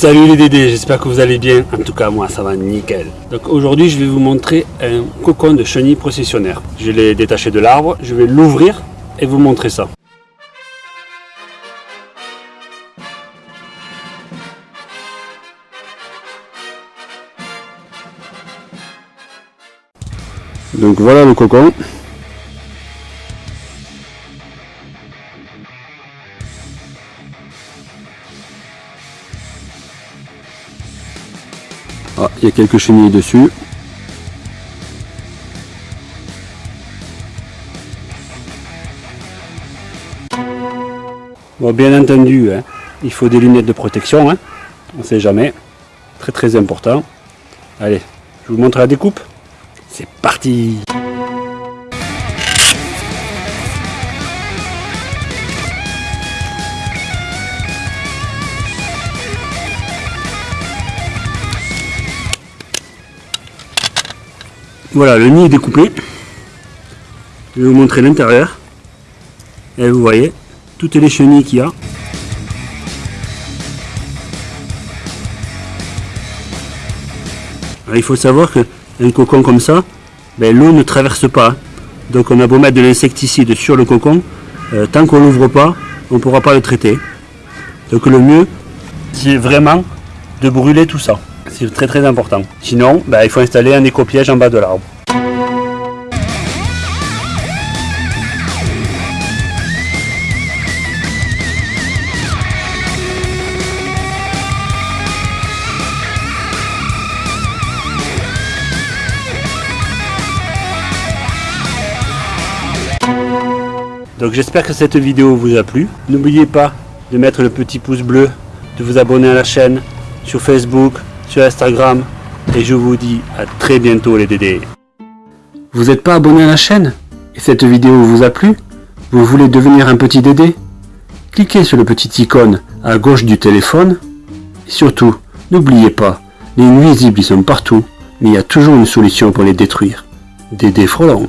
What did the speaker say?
Salut les Dédés, j'espère que vous allez bien. En tout cas, moi, ça va nickel. Donc aujourd'hui, je vais vous montrer un cocon de chenille processionnaire. Je l'ai détaché de l'arbre, je vais l'ouvrir et vous montrer ça. Donc voilà le cocon. Ah, il y a quelques chenilles dessus. Bon, bien entendu, hein, il faut des lunettes de protection, hein. on ne sait jamais. Très très important. Allez, je vous montre la découpe. C'est parti Voilà, le nid est découpé. Je vais vous montrer l'intérieur. Et vous voyez, toutes les chenilles qu'il y a. il faut savoir qu'un cocon comme ça, ben, l'eau ne traverse pas. Donc on a beau mettre de l'insecticide sur le cocon, euh, tant qu'on l'ouvre pas, on ne pourra pas le traiter. Donc le mieux, c'est vraiment de brûler tout ça. C'est très très important. Sinon, ben, il faut installer un éco-piège en bas de l'arbre. Donc j'espère que cette vidéo vous a plu. N'oubliez pas de mettre le petit pouce bleu, de vous abonner à la chaîne sur Facebook, sur Instagram. Et je vous dis à très bientôt les Dédés. Vous n'êtes pas abonné à la chaîne Et cette vidéo vous a plu? Vous voulez devenir un petit Dédé? Cliquez sur le petit icône à gauche du téléphone. Et surtout, n'oubliez pas, les nuisibles ils sont partout, mais il y a toujours une solution pour les détruire. Dédé Frelon.